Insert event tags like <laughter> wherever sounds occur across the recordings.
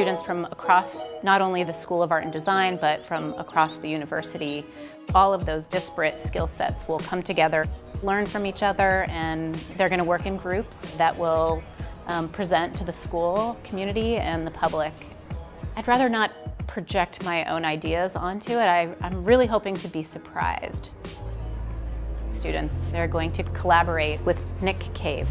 students from across not only the School of Art and Design, but from across the university. All of those disparate skill sets will come together, learn from each other, and they're going to work in groups that will um, present to the school community and the public. I'd rather not project my own ideas onto it. I, I'm really hoping to be surprised. Students are going to collaborate with Nick Cave.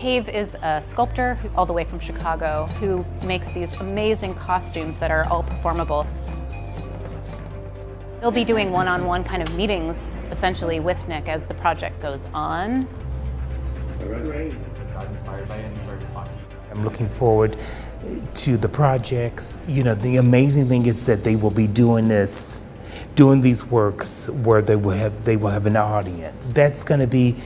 Cave is a sculptor all the way from Chicago who makes these amazing costumes that are all performable. They'll be doing one-on-one -on -one kind of meetings essentially with Nick as the project goes on. Got inspired by it and started talking. I'm looking forward to the projects. You know, the amazing thing is that they will be doing this, doing these works where they will have they will have an audience. That's going to be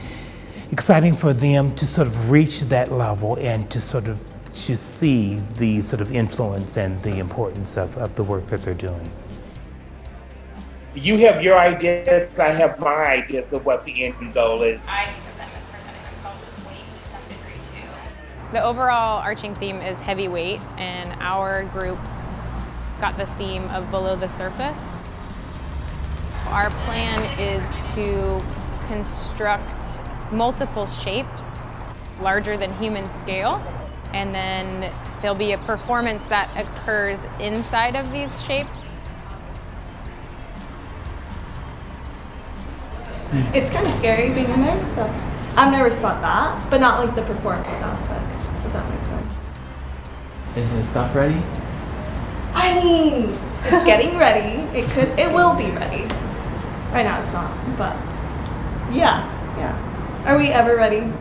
exciting for them to sort of reach that level and to sort of to see the sort of influence and the importance of, of the work that they're doing. You have your ideas, I have my ideas of what the end goal is. I think of them as presenting themselves with weight to some degree too. The overall arching theme is heavyweight and our group got the theme of below the surface. Our plan is to construct multiple shapes larger than human scale and then there'll be a performance that occurs inside of these shapes. It's kind of scary being in there, so I'm nervous about that, but not like the performance aspect, if that makes sense. Is the stuff ready? I mean, it's getting ready. It could, it will be ready. Right now it's not, but yeah, yeah. Are we ever ready?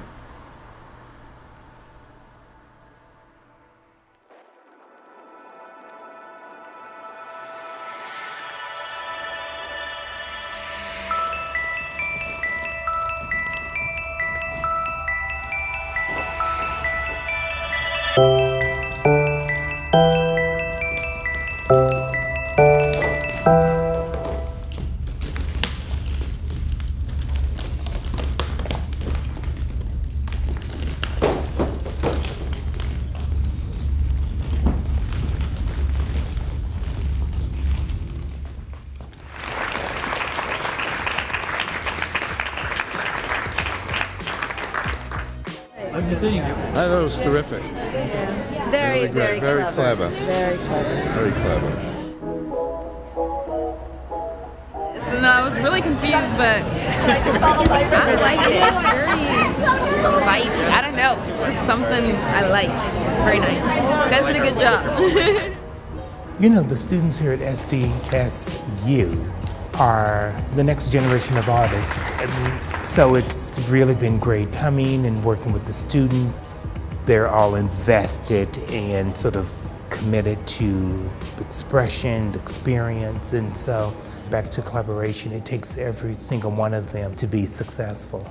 How you think? I thought it was terrific. Very, Really very, great. Very clever. clever. Very clever. Very clever. So no, I was really confused, but I liked it. It's very vibey. I don't know. It's just something I like. It's very nice. You guys did a good job. <laughs> You know, the students here at SDSU are the next generation of artists. So it's really been great coming and working with the students. They're all invested and sort of committed to expression, experience, and so back to collaboration, it takes every single one of them to be successful.